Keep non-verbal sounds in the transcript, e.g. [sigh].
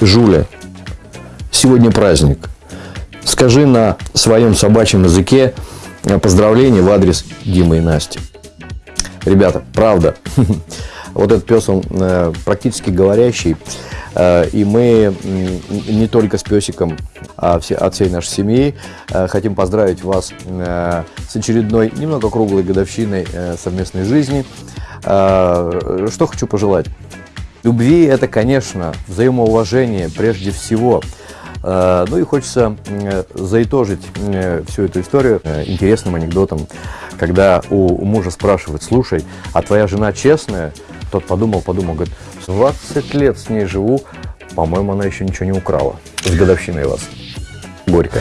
Жуля, сегодня праздник. Скажи на своем собачьем языке э, поздравления в адрес Димы и Насти. Ребята, правда, [laughs] вот этот пес, он э, практически говорящий, э, и мы не только с песиком, а от всей нашей семьи хотим поздравить вас с очередной, немного круглой годовщиной совместной жизни. Что хочу пожелать? Любви – это, конечно, взаимоуважение прежде всего. Э, ну и хочется заитожить всю эту историю э, интересным анекдотом, когда у мужа спрашивают, слушай, а твоя жена честная? Тот подумал, подумал, говорит, 20 лет с ней живу, по-моему, она еще ничего не украла. С годовщиной вас. Горько.